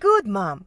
Good, Mom.